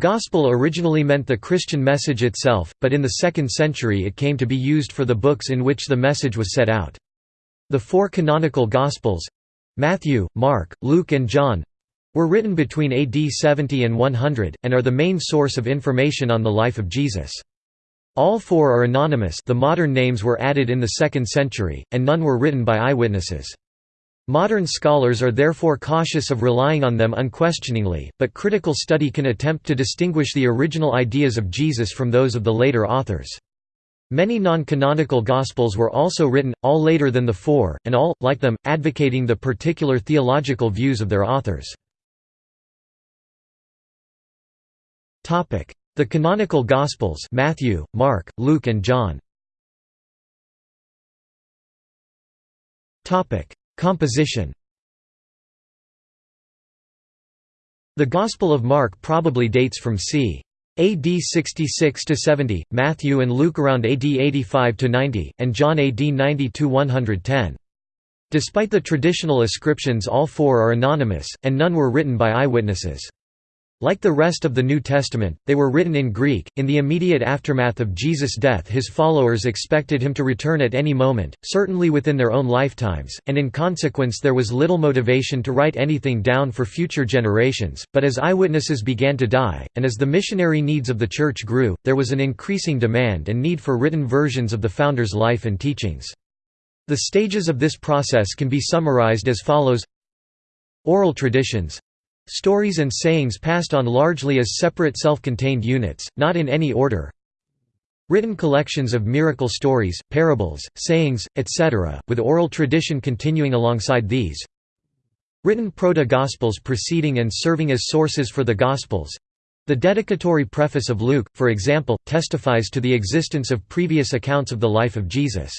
Gospel originally meant the Christian message itself, but in the 2nd century it came to be used for the books in which the message was set out. The four canonical Gospels—Matthew, Mark, Luke and John—were written between AD 70 and 100, and are the main source of information on the life of Jesus. All four are anonymous the modern names were added in the 2nd century, and none were written by eyewitnesses. Modern scholars are therefore cautious of relying on them unquestioningly, but critical study can attempt to distinguish the original ideas of Jesus from those of the later authors. Many non-canonical Gospels were also written, all later than the four, and all, like them, advocating the particular theological views of their authors. The canonical Gospels Matthew, Mark, Luke and John Composition The Gospel of Mark probably dates from c. AD 66–70, Matthew and Luke around AD 85–90, and John AD 90–110. Despite the traditional ascriptions all four are anonymous, and none were written by eyewitnesses. Like the rest of the New Testament, they were written in Greek. In the immediate aftermath of Jesus' death, his followers expected him to return at any moment, certainly within their own lifetimes, and in consequence, there was little motivation to write anything down for future generations. But as eyewitnesses began to die, and as the missionary needs of the Church grew, there was an increasing demand and need for written versions of the founder's life and teachings. The stages of this process can be summarized as follows Oral traditions Stories and sayings passed on largely as separate self-contained units, not in any order. Written collections of miracle stories, parables, sayings, etc., with oral tradition continuing alongside these. Written proto-Gospels preceding and serving as sources for the Gospels. The dedicatory preface of Luke, for example, testifies to the existence of previous accounts of the life of Jesus.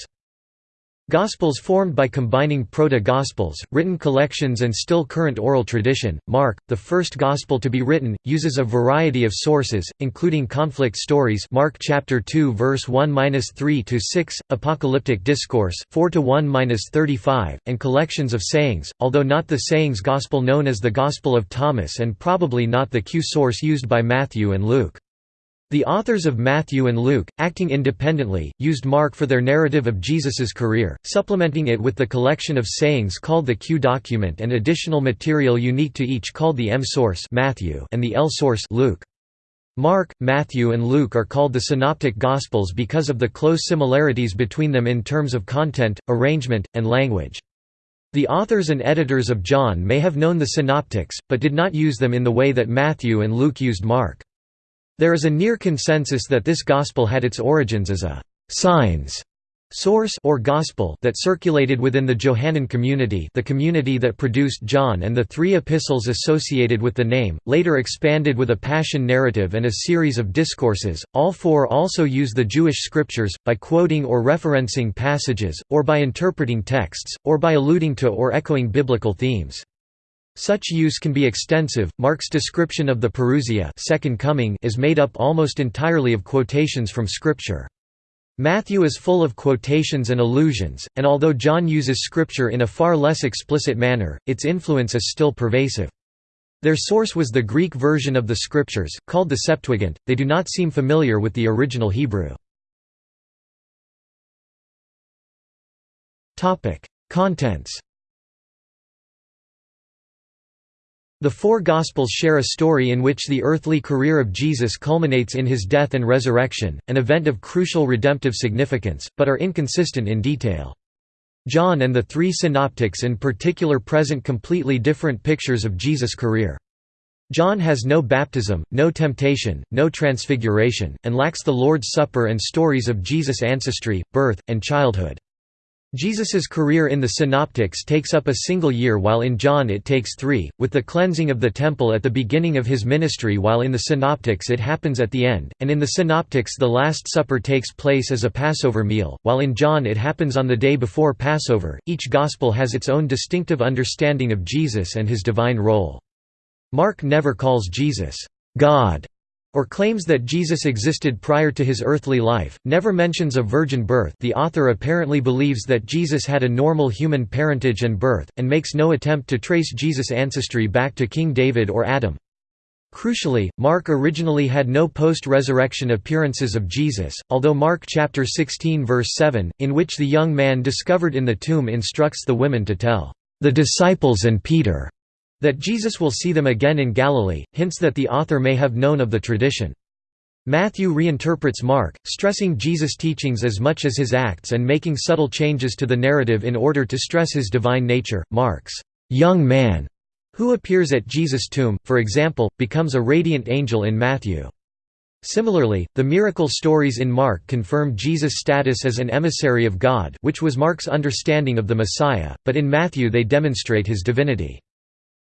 Gospels formed by combining proto-Gospels, written collections and still current oral tradition. Mark, the first Gospel to be written, uses a variety of sources, including conflict stories Mark chapter 2 verse 1-3 to 6, apocalyptic discourse 4-1-35, and collections of sayings, although not the sayings gospel known as the Gospel of Thomas and probably not the Q source used by Matthew and Luke. The authors of Matthew and Luke, acting independently, used Mark for their narrative of Jesus's career, supplementing it with the collection of sayings called the Q document and additional material unique to each called the M source Matthew and the L source Luke. Mark, Matthew and Luke are called the Synoptic Gospels because of the close similarities between them in terms of content, arrangement, and language. The authors and editors of John may have known the Synoptics, but did not use them in the way that Matthew and Luke used Mark. There is a near consensus that this gospel had its origins as a «signs» source or gospel that circulated within the Johannine community the community that produced John and the three epistles associated with the name, later expanded with a passion narrative and a series of discourses. All four also use the Jewish scriptures, by quoting or referencing passages, or by interpreting texts, or by alluding to or echoing biblical themes. Such use can be extensive. Mark's description of the Parousia second coming is made up almost entirely of quotations from Scripture. Matthew is full of quotations and allusions, and although John uses Scripture in a far less explicit manner, its influence is still pervasive. Their source was the Greek version of the Scriptures, called the Septuagint, they do not seem familiar with the original Hebrew. Contents The four Gospels share a story in which the earthly career of Jesus culminates in his death and resurrection, an event of crucial redemptive significance, but are inconsistent in detail. John and the three synoptics in particular present completely different pictures of Jesus' career. John has no baptism, no temptation, no transfiguration, and lacks the Lord's Supper and stories of Jesus' ancestry, birth, and childhood. Jesus's career in the Synoptics takes up a single year while in John it takes three, with the cleansing of the temple at the beginning of his ministry while in the Synoptics it happens at the end, and in the Synoptics the Last Supper takes place as a Passover meal, while in John it happens on the day before Passover. Each Gospel has its own distinctive understanding of Jesus and his divine role. Mark never calls Jesus, God, or claims that Jesus existed prior to his earthly life, never mentions a virgin birth the author apparently believes that Jesus had a normal human parentage and birth, and makes no attempt to trace Jesus' ancestry back to King David or Adam. Crucially, Mark originally had no post-resurrection appearances of Jesus, although Mark chapter 16 verse 7, in which the young man discovered in the tomb instructs the women to tell the disciples and Peter that Jesus will see them again in Galilee, hints that the author may have known of the tradition. Matthew reinterprets Mark, stressing Jesus' teachings as much as his acts and making subtle changes to the narrative in order to stress his divine nature. Mark's young man who appears at Jesus' tomb, for example, becomes a radiant angel in Matthew. Similarly, the miracle stories in Mark confirm Jesus' status as an emissary of God which was Mark's understanding of the Messiah, but in Matthew they demonstrate his divinity.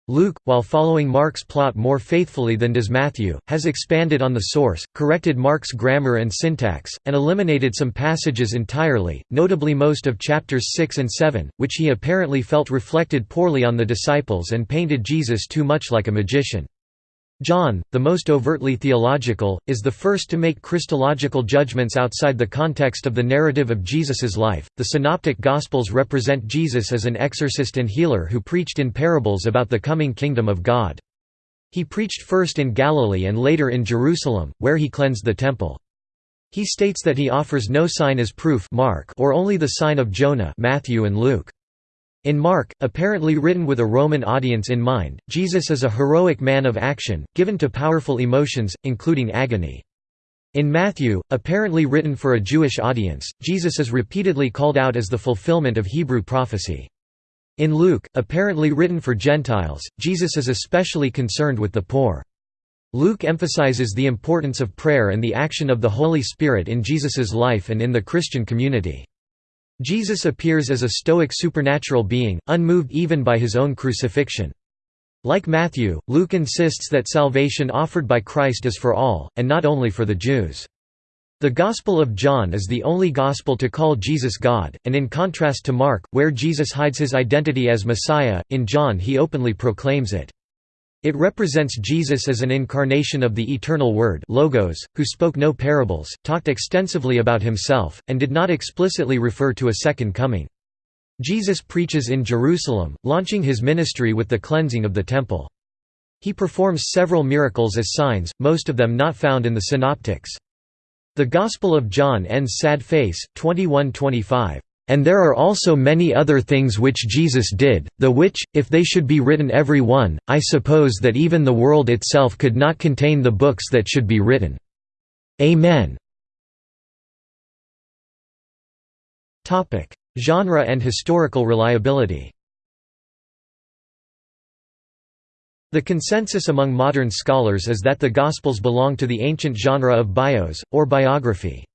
Luke, while following Mark's plot more faithfully than does Matthew, has expanded on the source, corrected Mark's grammar and syntax, and eliminated some passages entirely, notably most of chapters 6 and 7, which he apparently felt reflected poorly on the disciples and painted Jesus too much like a magician. John, the most overtly theological, is the first to make Christological judgments outside the context of the narrative of Jesus's life. The Synoptic Gospels represent Jesus as an exorcist and healer who preached in parables about the coming kingdom of God. He preached first in Galilee and later in Jerusalem, where he cleansed the temple. He states that he offers no sign as proof Mark or only the sign of Jonah Matthew and Luke. In Mark, apparently written with a Roman audience in mind, Jesus is a heroic man of action, given to powerful emotions, including agony. In Matthew, apparently written for a Jewish audience, Jesus is repeatedly called out as the fulfillment of Hebrew prophecy. In Luke, apparently written for Gentiles, Jesus is especially concerned with the poor. Luke emphasizes the importance of prayer and the action of the Holy Spirit in Jesus's life and in the Christian community. Jesus appears as a stoic supernatural being, unmoved even by his own crucifixion. Like Matthew, Luke insists that salvation offered by Christ is for all, and not only for the Jews. The Gospel of John is the only gospel to call Jesus God, and in contrast to Mark, where Jesus hides his identity as Messiah, in John he openly proclaims it. It represents Jesus as an incarnation of the eternal Word Logos, who spoke no parables, talked extensively about himself, and did not explicitly refer to a second coming. Jesus preaches in Jerusalem, launching his ministry with the cleansing of the temple. He performs several miracles as signs, most of them not found in the Synoptics. The Gospel of John ends sad face, 21-25. And there are also many other things which Jesus did, the which, if they should be written every one, I suppose that even the world itself could not contain the books that should be written. Amen. Genre and historical reliability The consensus among modern scholars is that the Gospels belong to the ancient genre of bios, or biography.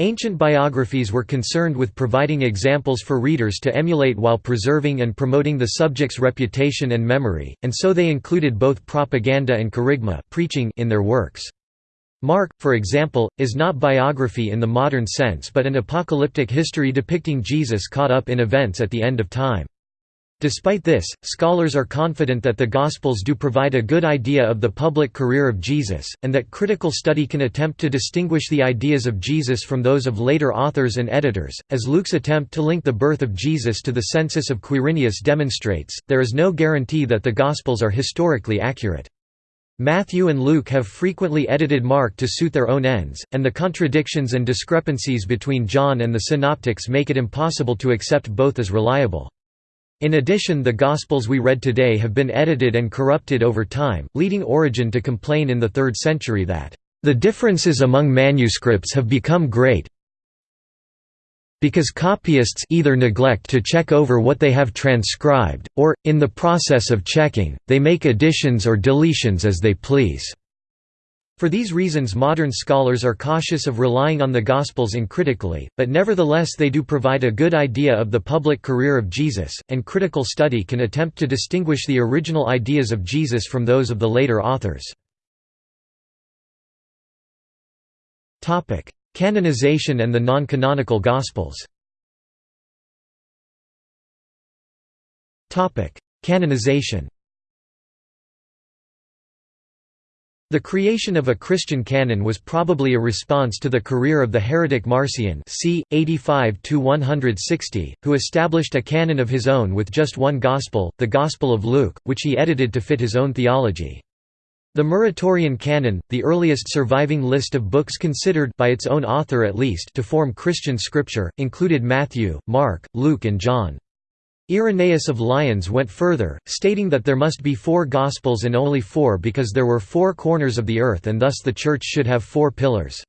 Ancient biographies were concerned with providing examples for readers to emulate while preserving and promoting the subject's reputation and memory, and so they included both propaganda and kerygma preaching in their works. Mark, for example, is not biography in the modern sense but an apocalyptic history depicting Jesus caught up in events at the end of time. Despite this, scholars are confident that the Gospels do provide a good idea of the public career of Jesus, and that critical study can attempt to distinguish the ideas of Jesus from those of later authors and editors. As Luke's attempt to link the birth of Jesus to the census of Quirinius demonstrates, there is no guarantee that the Gospels are historically accurate. Matthew and Luke have frequently edited Mark to suit their own ends, and the contradictions and discrepancies between John and the Synoptics make it impossible to accept both as reliable. In addition the Gospels we read today have been edited and corrupted over time, leading Origen to complain in the 3rd century that, "...the differences among manuscripts have become great because copyists either neglect to check over what they have transcribed, or, in the process of checking, they make additions or deletions as they please." For these reasons modern scholars are cautious of relying on the Gospels uncritically, but nevertheless they do provide a good idea of the public career of Jesus, and critical study can attempt to distinguish the original ideas of Jesus from those of the later authors. Canonization and the non-canonical Gospels Canonization The creation of a Christian canon was probably a response to the career of the heretic Marcion c. 85–160, who established a canon of his own with just one Gospel, the Gospel of Luke, which he edited to fit his own theology. The Muratorian Canon, the earliest surviving list of books considered by its own author at least to form Christian scripture, included Matthew, Mark, Luke and John. Irenaeus of Lyons went further, stating that there must be four Gospels and only four because there were four corners of the earth and thus the Church should have four pillars.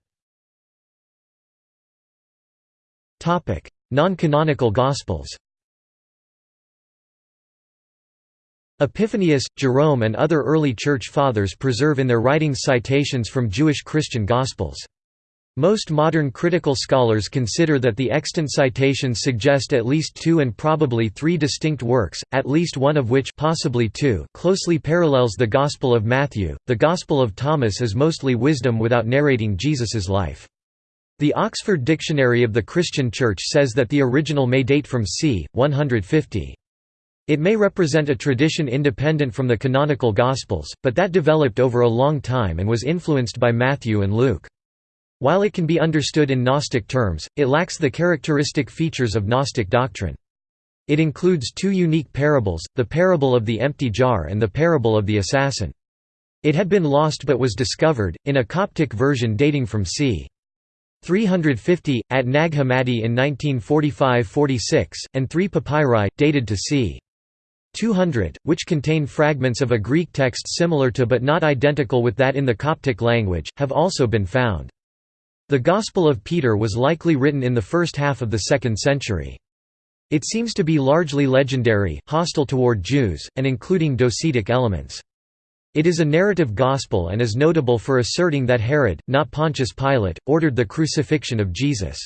Non-canonical Gospels Epiphanius, Jerome and other early Church Fathers preserve in their writings citations from Jewish Christian Gospels. Most modern critical scholars consider that the extant citations suggest at least two and probably three distinct works, at least one of which possibly two closely parallels the Gospel of Matthew. The Gospel of Thomas is mostly wisdom without narrating Jesus's life. The Oxford Dictionary of the Christian Church says that the original may date from c. 150. It may represent a tradition independent from the canonical Gospels, but that developed over a long time and was influenced by Matthew and Luke. While it can be understood in Gnostic terms, it lacks the characteristic features of Gnostic doctrine. It includes two unique parables, the parable of the empty jar and the parable of the assassin. It had been lost but was discovered, in a Coptic version dating from c. 350, at Nag Hammadi in 1945–46, and three papyri, dated to c. 200, which contain fragments of a Greek text similar to but not identical with that in the Coptic language, have also been found. The Gospel of Peter was likely written in the first half of the 2nd century. It seems to be largely legendary, hostile toward Jews, and including docetic elements. It is a narrative gospel and is notable for asserting that Herod, not Pontius Pilate, ordered the crucifixion of Jesus.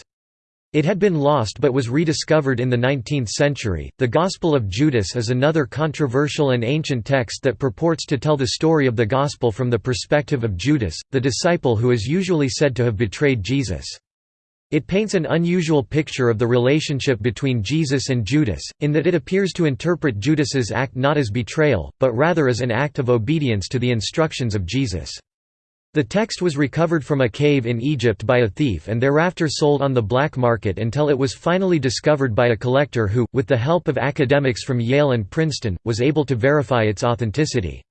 It had been lost but was rediscovered in the 19th century. The Gospel of Judas is another controversial and ancient text that purports to tell the story of the Gospel from the perspective of Judas, the disciple who is usually said to have betrayed Jesus. It paints an unusual picture of the relationship between Jesus and Judas, in that it appears to interpret Judas's act not as betrayal, but rather as an act of obedience to the instructions of Jesus. The text was recovered from a cave in Egypt by a thief and thereafter sold on the black market until it was finally discovered by a collector who, with the help of academics from Yale and Princeton, was able to verify its authenticity.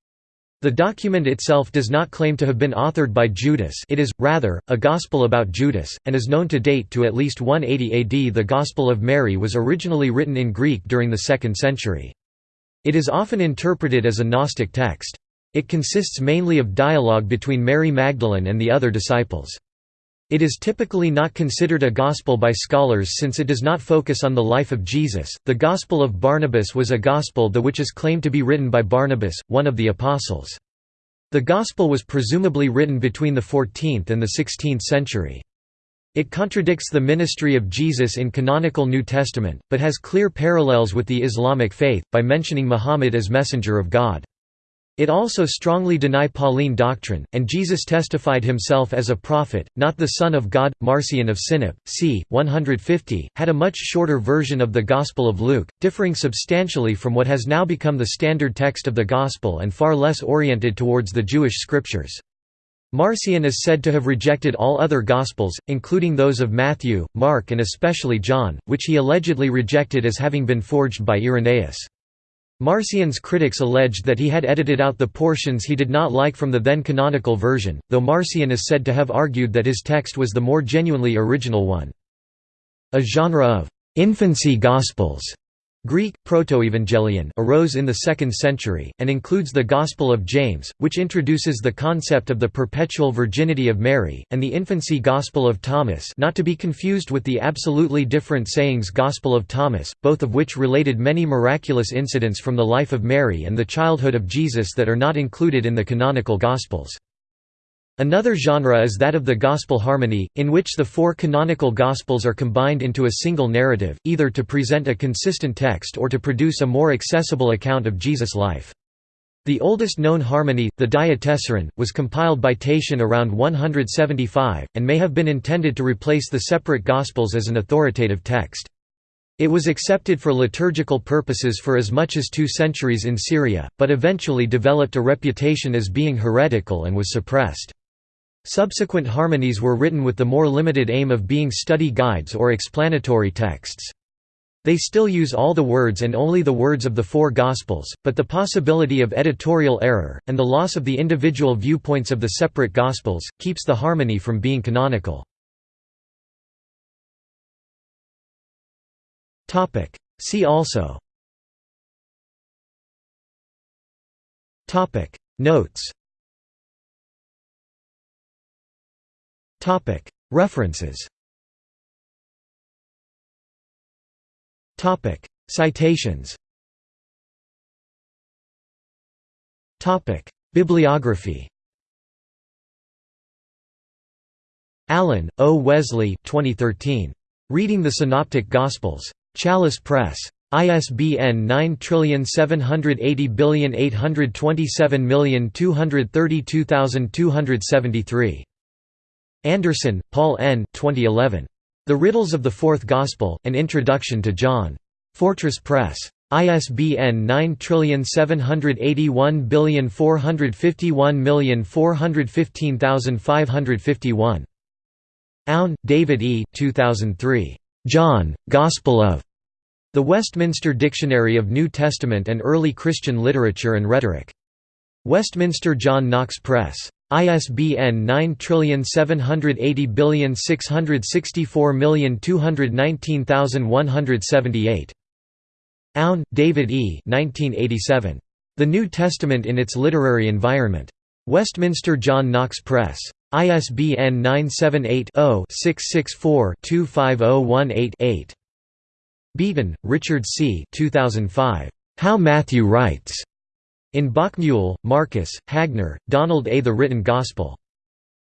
The document itself does not claim to have been authored by Judas it is, rather, a gospel about Judas, and is known to date to at least 180 AD. The Gospel of Mary was originally written in Greek during the 2nd century. It is often interpreted as a Gnostic text. It consists mainly of dialogue between Mary Magdalene and the other disciples. It is typically not considered a gospel by scholars since it does not focus on the life of Jesus. The Gospel of Barnabas was a gospel the which is claimed to be written by Barnabas, one of the apostles. The gospel was presumably written between the 14th and the 16th century. It contradicts the ministry of Jesus in canonical New Testament, but has clear parallels with the Islamic faith, by mentioning Muhammad as messenger of God. It also strongly deny Pauline doctrine, and Jesus testified himself as a prophet, not the Son of God. Marcion of Sinope, c. 150, had a much shorter version of the Gospel of Luke, differing substantially from what has now become the standard text of the Gospel and far less oriented towards the Jewish scriptures. Marcion is said to have rejected all other Gospels, including those of Matthew, Mark and especially John, which he allegedly rejected as having been forged by Irenaeus. Marcion's critics alleged that he had edited out the portions he did not like from the then canonical version, though Marcion is said to have argued that his text was the more genuinely original one. A genre of «infancy gospels» Greek, Protoevangelion arose in the 2nd century, and includes the Gospel of James, which introduces the concept of the perpetual virginity of Mary, and the infancy Gospel of Thomas not to be confused with the absolutely different sayings Gospel of Thomas, both of which related many miraculous incidents from the life of Mary and the childhood of Jesus that are not included in the canonical Gospels. Another genre is that of the Gospel harmony, in which the four canonical Gospels are combined into a single narrative, either to present a consistent text or to produce a more accessible account of Jesus' life. The oldest known harmony, the Diatessaron, was compiled by Tatian around 175, and may have been intended to replace the separate Gospels as an authoritative text. It was accepted for liturgical purposes for as much as two centuries in Syria, but eventually developed a reputation as being heretical and was suppressed. Subsequent harmonies were written with the more limited aim of being study guides or explanatory texts. They still use all the words and only the words of the four Gospels, but the possibility of editorial error, and the loss of the individual viewpoints of the separate Gospels, keeps the harmony from being canonical. See also Notes References Citations Bibliography Allen, O. Wesley 2013. Reading the Synoptic Gospels. Chalice Press. ISBN 9780827232273. Anderson, Paul N. 2011. The Riddles of the Fourth Gospel, An Introduction to John. Fortress Press. ISBN 9781451415551. Aune, David E. 2003. John, Gospel of. The Westminster Dictionary of New Testament and Early Christian Literature and Rhetoric. Westminster John Knox Press. ISBN 9780664219178. Aune, David E. 1987. The New Testament in its Literary Environment. Westminster John Knox Press. ISBN 978-0-664-25018-8. Beaton, Richard C. 2005. How Matthew Writes. In Bockmuehl, Marcus, Hagner, Donald A. The Written Gospel.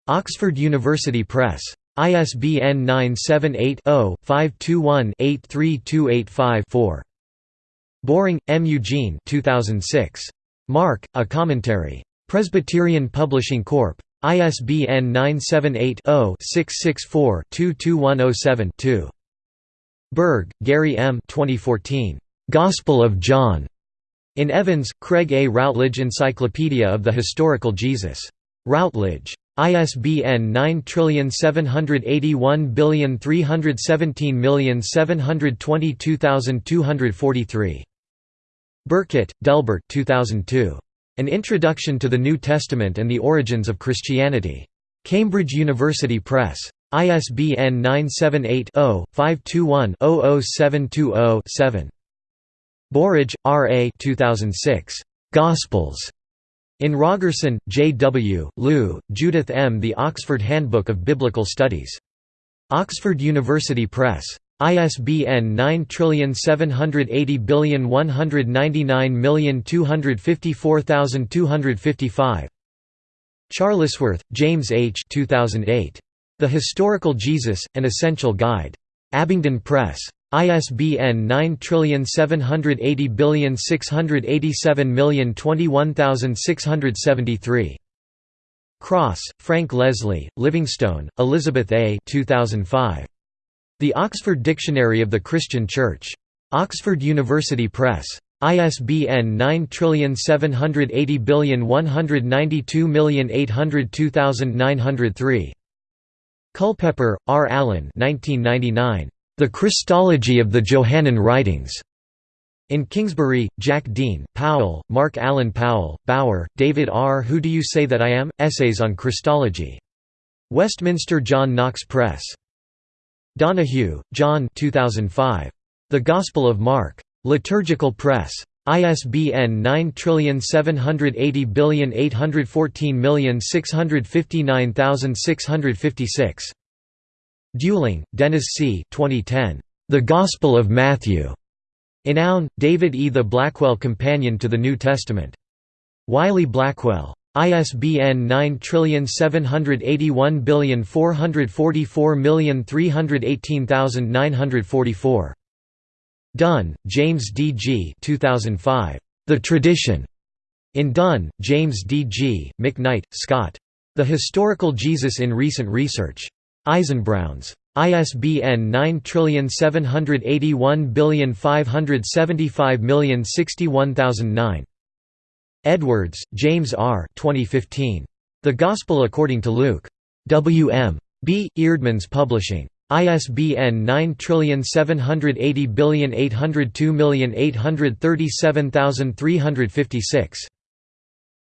Oxford University Press. ISBN 978-0-521-83285-4. Boring, M. Eugene 2006. Mark, A Commentary. Presbyterian Publishing Corp. ISBN 978-0-664-22107-2. Burge, Gary M. 2014. Gospel of John. In Evans, Craig A. Routledge Encyclopedia of the Historical Jesus. Routledge. ISBN 9781317722243. Burkett, Delbert 2002. An Introduction to the New Testament and the Origins of Christianity. Cambridge University Press. ISBN 978 0 521 00720 7. Burridge, R. A. 2006. Gospels. In Rogerson, J. W., Lieu, Judith M. The Oxford Handbook of Biblical Studies. Oxford University Press. ISBN 9780199254255. Charlesworth, James H. 2008. The Historical Jesus, An Essential Guide. Abingdon Press. ISBN 9780687021673. Cross, Frank Leslie, Livingstone, Elizabeth A. 2005. The Oxford Dictionary of the Christian Church. Oxford University Press. ISBN 9780192802903. Culpepper, R. Allen 1999. The Christology of the Johannine Writings. In Kingsbury, Jack Dean, Powell, Mark Allen Powell, Bauer, David R. Who Do You Say That I Am? Essays on Christology. Westminster John Knox Press. Donahue, John 2005. The Gospel of Mark. Liturgical Press. ISBN 9780814659656. Duling, Dennis C. 2010. The Gospel of Matthew. In Aune, David E. The Blackwell Companion to the New Testament. Wiley Blackwell. ISBN 9781444318944. Dunn, James D. G. 2005. The Tradition. In Dunn, James D. G., McKnight, Scott. The Historical Jesus in Recent Research. Eisenbrauns. ISBN 9781575061009. Edwards, James R. 2015. The Gospel According to Luke. W. M. B. Eerdmans Publishing. ISBN 9780802837356.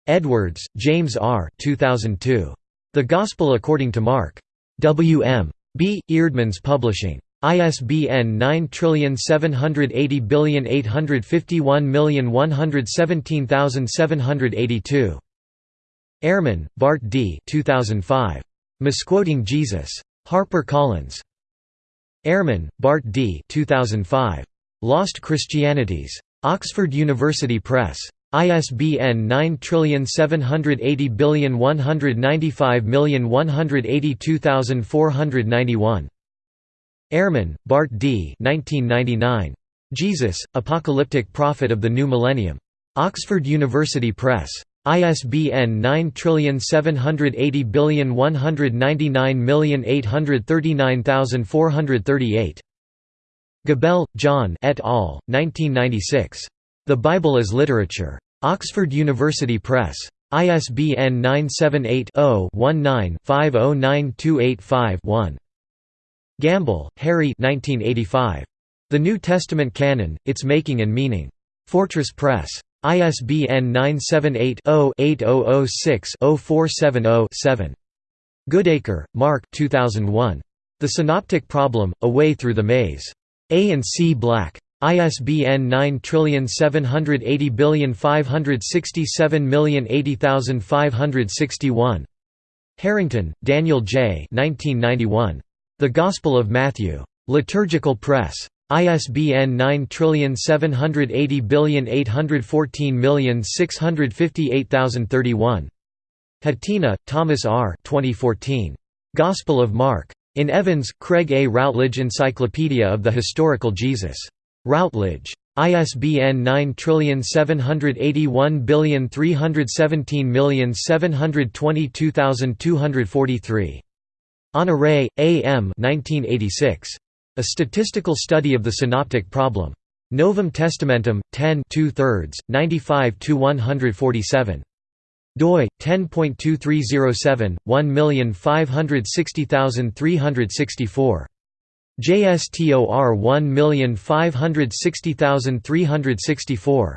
Edwards, James R. 2002. The Gospel According to Mark. W. M. B. Eerdmans Publishing. ISBN 9780851117782. Ehrman, Bart D. 2005. Misquoting Jesus. Harper Collins. Ehrman, Bart D. 2005. Lost Christianities. Oxford University Press. ISBN 9780195182491. Ehrman, Bart D. 1999. Jesus, Apocalyptic Prophet of the New Millennium. Oxford University Press. ISBN 9780199839438. Gabel, John et al., 1996. The Bible as Literature. Oxford University Press. ISBN 978-0-19-509285-1. Gamble, Harry The New Testament Canon, Its Making and Meaning. Fortress Press. ISBN 978-0-8006-0470-7. Goodacre, Mark 2001. The Synoptic Problem, A Way Through the Maze. A and C Black. ISBN 9780567080561. Harrington, Daniel J. 1991. The Gospel of Matthew. Liturgical Press. ISBN 9780814658031. Hatina, Thomas R. 2014. Gospel of Mark. In Evans, Craig A. Routledge Encyclopedia of the Historical Jesus. Routledge. ISBN 9781317722243. Honoré, A. M. 1986. A Statistical Study of the Synoptic Problem. Novum Testamentum, 10 2 thirds, 95–147. doi 10.2307 1560364 JSTOR 1560364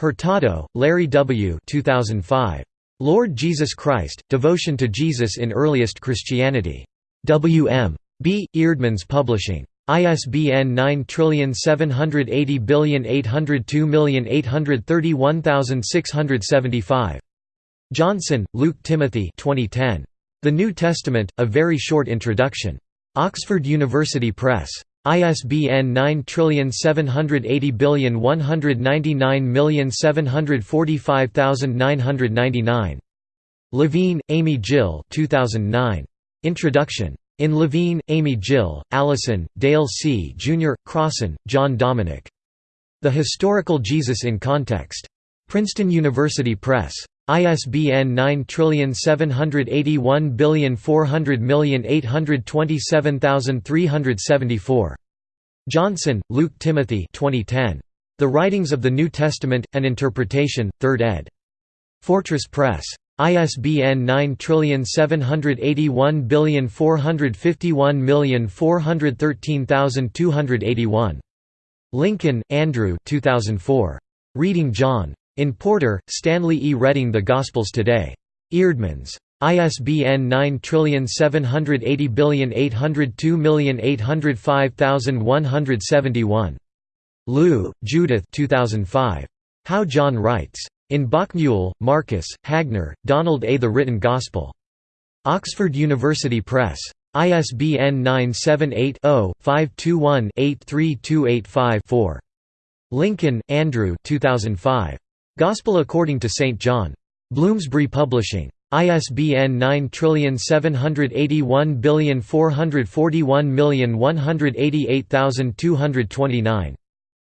Hurtado, Larry W. 2005. Lord Jesus Christ, Devotion to Jesus in Earliest Christianity. W. M. B. Eerdmans Publishing. ISBN 9780802831675. Johnson, Luke Timothy 2010. The New Testament, A Very Short Introduction. Oxford University Press. ISBN 9780199745999. Levine, Amy Jill 2009. Introduction. In Levine, Amy Jill, Allison, Dale C. Jr., Crossan, John Dominic. The Historical Jesus in Context. Princeton University Press. ISBN 9781400827374. Johnson, Luke Timothy 2010. The Writings of the New Testament, An Interpretation, 3rd ed. Fortress Press. ISBN 9781451413281. Lincoln, Andrew 2004. Reading John. In Porter, Stanley E. Reading The Gospels Today. Eerdmans. ISBN 9780802805171. Lieu, Judith 2005. How John Writes. In Bockmuehl, Marcus, Hagner, Donald A. The Written Gospel. Oxford University Press. ISBN 978-0-521-83285-4. Lincoln, Andrew 2005. Gospel According to St. John. Bloomsbury Publishing. ISBN 9781441188229.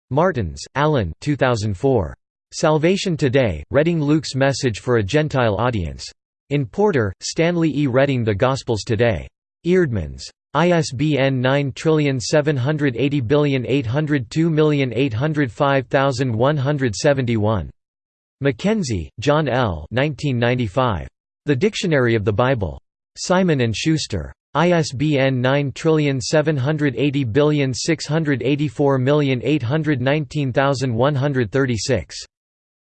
Martins, Allen 2004. Salvation Today, Reading Luke's Message for a Gentile Audience. In Porter, Stanley E. Reading The Gospels Today. Eerdmans. ISBN 9780802805171. McKenzie, John L. 1995. The Dictionary of the Bible. Simon & Schuster. ISBN 9780684819136.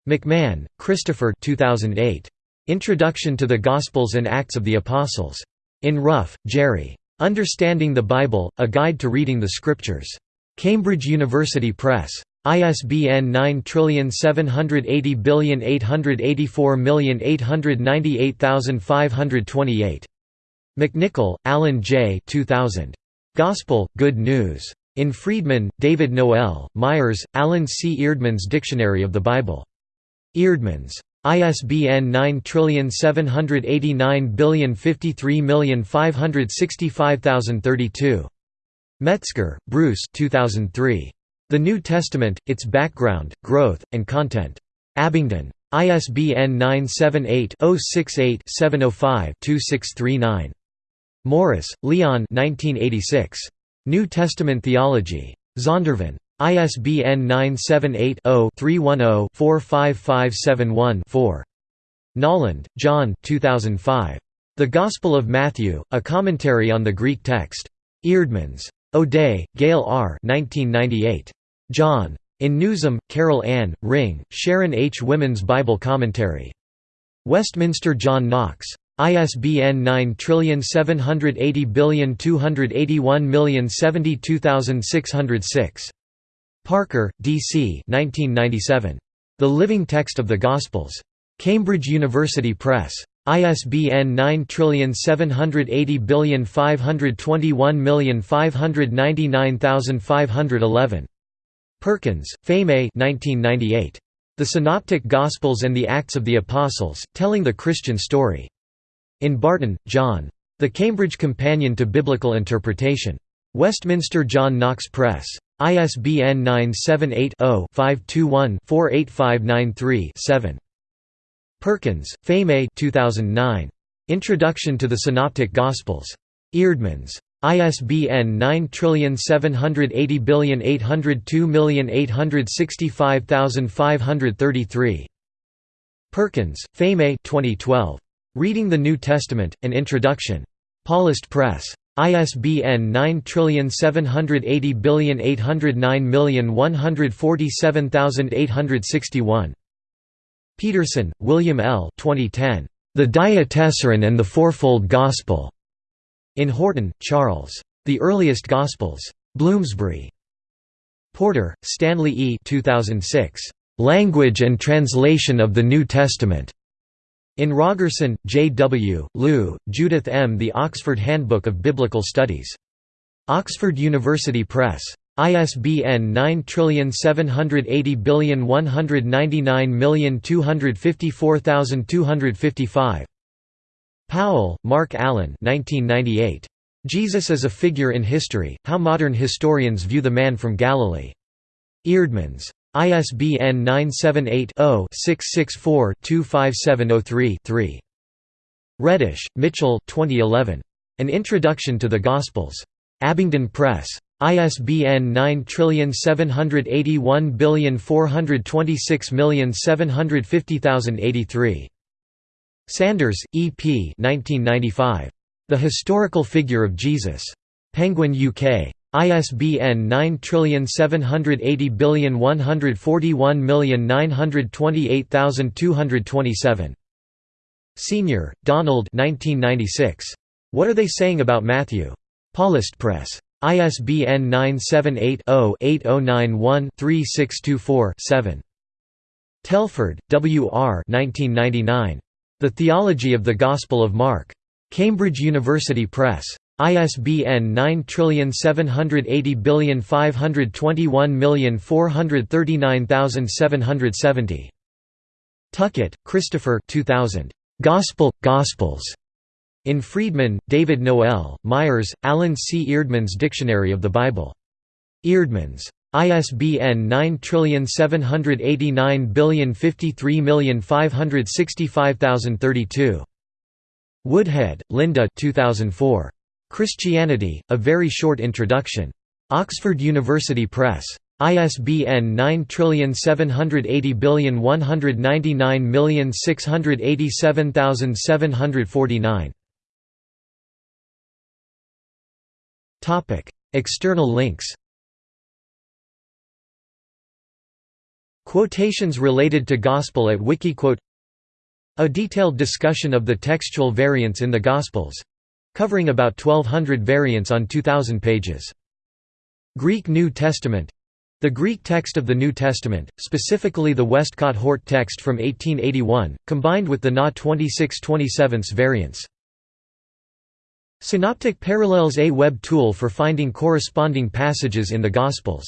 McMahon, Christopher 2008. Introduction to the Gospels and Acts of the Apostles. In Ruff, Jerry. Understanding the Bible, A Guide to Reading the Scriptures. Cambridge University Press. ISBN 9780884898528. McNichol, Alan J. 2000. Gospel, Good News. In Freedman, David Noel, Myers, Alan C. Eerdmans Dictionary of the Bible. Eerdmans. ISBN 9789053565032. Metzger, Bruce 2003. The New Testament, Its Background, Growth, and Content. Abingdon. ISBN 978 068 705 2639. Morris, Leon 1986. New Testament Theology. Zondervan. ISBN 978-0-310-45571-4. Nolland, John 2005. The Gospel of Matthew, A Commentary on the Greek Text. Eerdmans. O'Day, Gail R. 1998. John. In Newsom, Carol Ann, Ring, Sharon H. Women's Bible Commentary. Westminster John Knox. ISBN 9780281072606. Parker, D. C. 1997. The Living Text of the Gospels. Cambridge University Press. ISBN 9780521599511. Perkins, Pheme 1998. The Synoptic Gospels and the Acts of the Apostles, Telling the Christian Story. In Barton, John. The Cambridge Companion to Biblical Interpretation. Westminster John Knox Press. ISBN 978-0-521-48593-7. Perkins, Pheme 2009. Introduction to the Synoptic Gospels. Eerdmans. ISBN 9780802865533. Perkins, Pheme 2012. Reading the New Testament, An Introduction. Paulist Press. ISBN 9780809147861. Peterson, William L. 2010. The Diatessaron and the Fourfold Gospel. In Horton, Charles. The Earliest Gospels. Bloomsbury. Porter, Stanley E. 2006. Language and Translation of the New Testament. In Rogerson, J. W., Lieu, Judith M. The Oxford Handbook of Biblical Studies. Oxford University Press. ISBN 9780199254255. Powell, Mark Allen 1998. Jesus as a Figure in History, How Modern Historians View the Man from Galilee. Eerdmans. ISBN 978-0-664-25703-3. Reddish, Mitchell 2011. An Introduction to the Gospels. Abingdon Press. ISBN 9781426750083. Sanders, E. P. 1995. The Historical Figure of Jesus. Penguin UK. ISBN 9780141928227. Senior, Donald 1996. What Are They Saying About Matthew? Paulist Press. ISBN 978-0-8091-3624-7. Telford, W. R. 1999. The Theology of the Gospel of Mark. Cambridge University Press. ISBN 9780521439770. Tuckett, Christopher 2000. Gospel, Gospels. In Freedman, David Noel, Myers, Alan C. Eerdmans Dictionary of the Bible. Eerdmans. ISBN 9780553565032. Woodhead, Linda 2004. Christianity, A Very Short Introduction. Oxford University Press. ISBN 9780199687749. External links Quotations related to Gospel at Wikiquote A detailed discussion of the textual variants in the Gospels covering about 1200 variants on 2000 pages. Greek New Testament the Greek text of the New Testament, specifically the Westcott Hort text from 1881, combined with the Na 2627 variants. Synoptic Parallels A web tool for finding corresponding passages in the Gospels